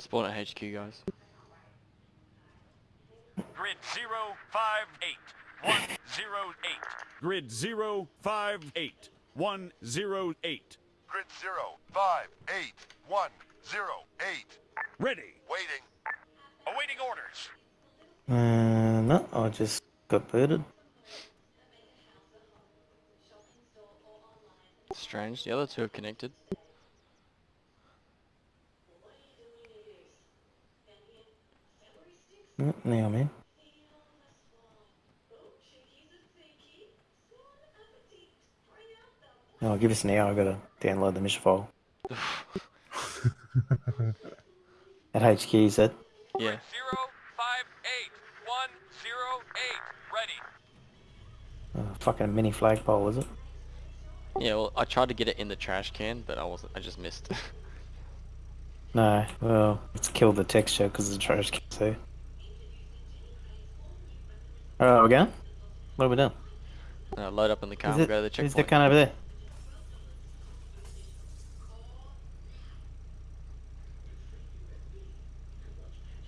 Spawn at HQ, guys. Grid 058 108. Grid 058 108. Grid zero five eight one zero eight. Ready. Waiting. Awaiting orders. Uh, no, I just got booted. Strange. The other two are connected. Mm, Now I'm. Oh, give us an hour. I gotta download the mission file. At HQ, you said. Yeah. 058 108. Ready. Oh, fucking mini flagpole, is it? Yeah, well, I tried to get it in the trash can, but I wasn't. I just missed. No, well, it's killed the texture because the trash can. there. Alright, we're going? What are we doing? uh, load up in the car Is and go to the checkpoint. that cunt over there?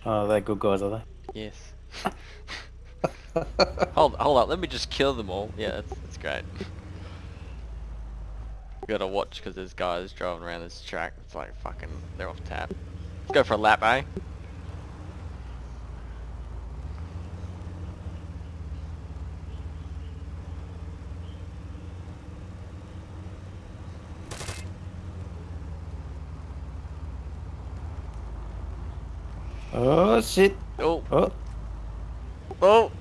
Oh, they're good guys, are they? Yes. hold, hold up. Let me just kill them all. Yeah, that's, that's great. Gotta watch because there's guys driving around this track. It's like fucking, they're off tap. Let's go for a lap, eh? Oh shit! Oh, Oh, oh!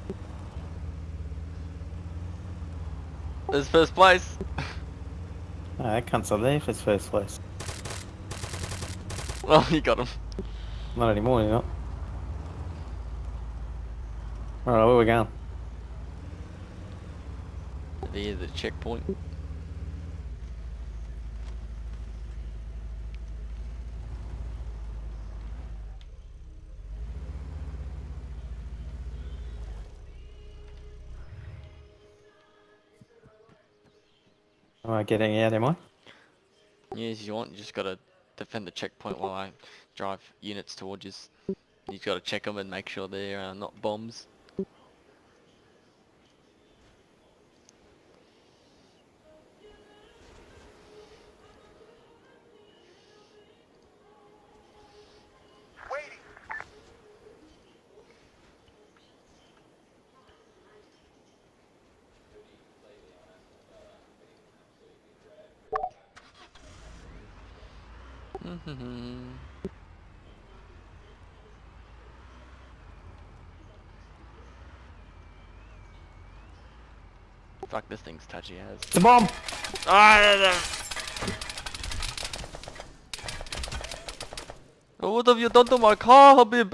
There's first place. I can't there for his first place. Well, oh, you got him. Not anymore, you're not. Alright, where we going? There's the checkpoint. Am I getting out, am I? Yes, you want. You just gotta defend the checkpoint while I drive units towards you. You gotta check them and make sure they're uh, not bombs. Fuck, this thing's touchy as. It's a bomb! Ah, What have you done to my car, Habib?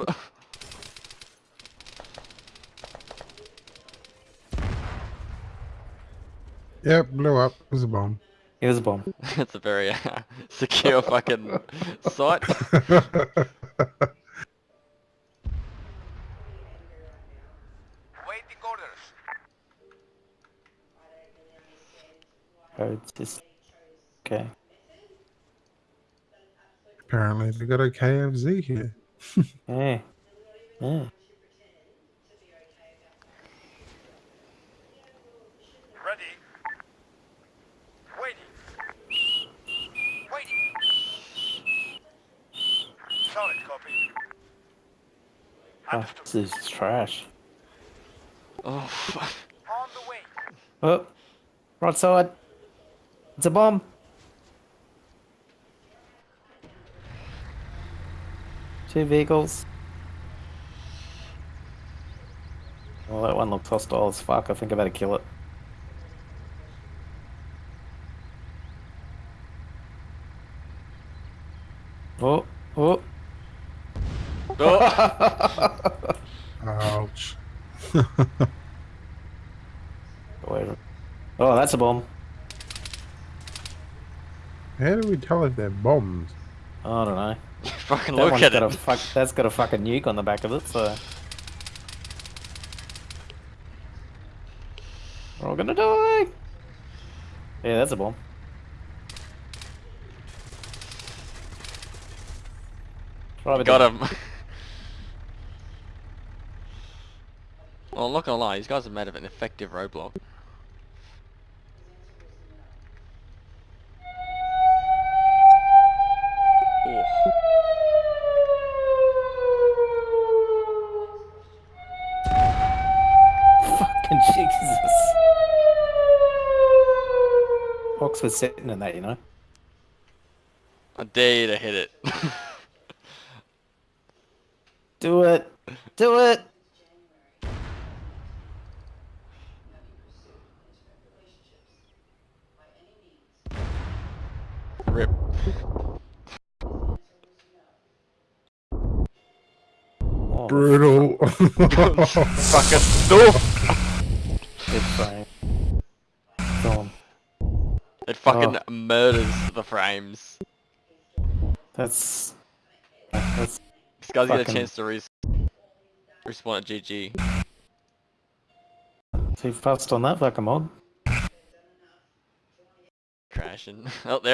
Yep, blew up. It was a bomb. It was a bomb. it's a very uh, secure fucking site. Waiting orders. Oh, it's just... Okay. Apparently, they got a KFZ here. Yeah. Yeah. Ready. Waiting. Waiting. Solid copy. Oh, this is trash. Oh, fuck. On the way. Oh, right side. It's a bomb. Two vehicles. Well, that one looks hostile as fuck. I think I better kill it. Oh, oh. Oh, Ouch. Wait. Oh, that's a bomb. How do we tell if they're bombs? I don't know. fucking That look one's at got it. a fuck. That's got a fucking nuke on the back of it. So we're all gonna die. Yeah, that's a bomb. Right Got him. well, I'm not gonna lie, these guys have made of an effective roadblock. Ooh. Fucking Jesus. Oxford's sitting in that, you know. I dare you to hit it. Do it. Do it. Rip. Oh, Brutal. Fucking stuff. It's fine. Gone. It fucking oh. murders the frames. That's. That's. This guy's get a chance to res respawn at GG. So you've passed on that fucking mod. Crashing. Oh, there.